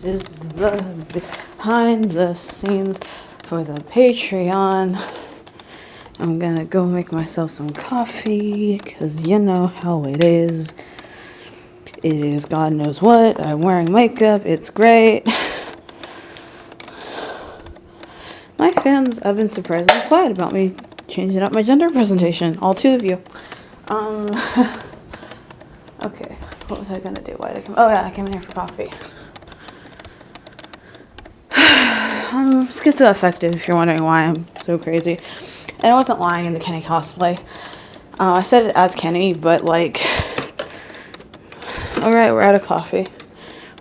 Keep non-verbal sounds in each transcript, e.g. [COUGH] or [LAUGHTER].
This is the behind the scenes for the Patreon. I'm gonna go make myself some coffee because you know how it is. It is God knows what. I'm wearing makeup. It's great. My fans have been surprisingly quiet about me changing up my gender presentation. All two of you. Um. [LAUGHS] okay. What was I gonna do? Why did I come? Oh yeah, I came in here for coffee. Um, schizoaffective, if you're wondering why I'm so crazy. And I wasn't lying in the Kenny cosplay. Uh, I said it as Kenny, but like, all right, we're out of coffee.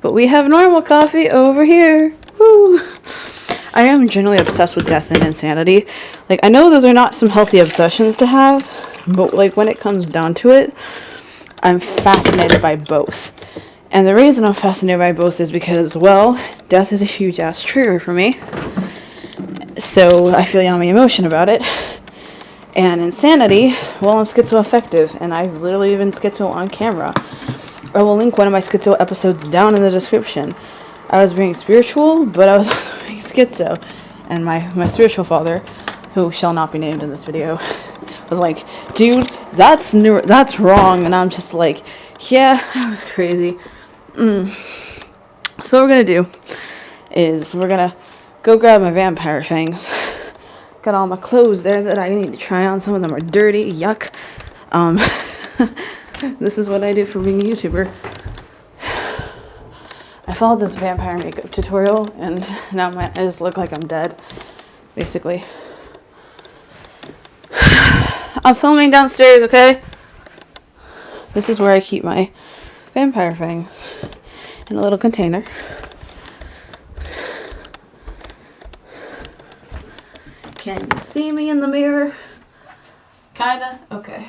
But we have normal coffee over here. Woo! I am generally obsessed with death and insanity. Like, I know those are not some healthy obsessions to have, but like when it comes down to it, I'm fascinated by both. And the reason I'm fascinated by both is because, well, death is a huge ass trigger for me. So I feel yummy emotion about it. And insanity, well, I'm schizoaffective, and I've literally been schizo on camera. I will link one of my schizo episodes down in the description. I was being spiritual, but I was [LAUGHS] also being schizo. And my, my spiritual father, who shall not be named in this video, was like, dude, that's new, that's wrong. And I'm just like, yeah, [LAUGHS] that was crazy. Mm. So what we're gonna do is we're gonna go grab my vampire fangs. [LAUGHS] Got all my clothes there that I need to try on. Some of them are dirty, yuck. Um, [LAUGHS] this is what I do for being a YouTuber. [SIGHS] I followed this vampire makeup tutorial and [LAUGHS] now my eyes look like I'm dead, basically. [SIGHS] I'm filming downstairs, okay? This is where I keep my vampire fangs in a little container. Can you see me in the mirror? Kinda? Okay.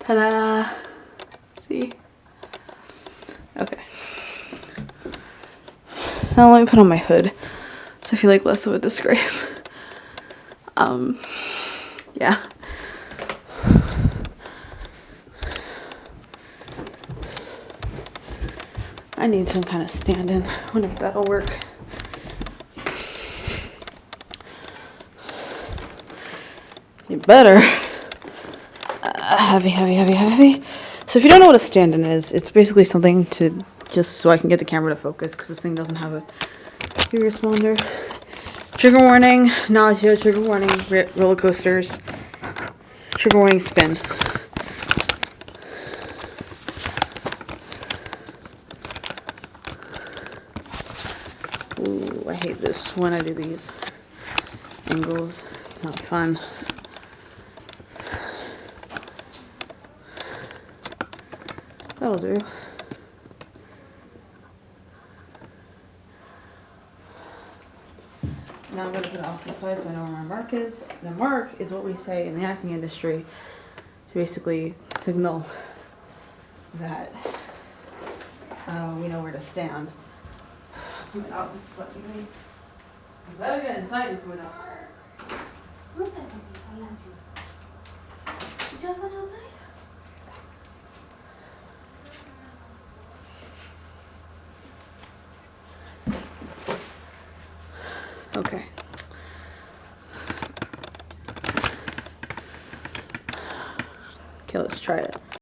Ta-da! See? Okay. Now let me put on my hood so I feel like less of a disgrace. Um, yeah. I need some kind of stand-in. I wonder if that'll work. You better. Uh, heavy, heavy, heavy, heavy. So if you don't know what a stand-in is, it's basically something to just so I can get the camera to focus because this thing doesn't have a responder. Trigger warning, nausea, trigger warning, roller coasters, trigger warning, spin. Ooh, I hate this when I do these angles. It's not fun. That'll do. Now I'm going to put it off to the side so I know where my mark is. The mark is what we say in the acting industry to basically signal that uh, we know where to stand. I [SIGHS] mean, I'll just put me. You better get inside before that. What's that? Did you have one outside? Okay. Okay, let's try it.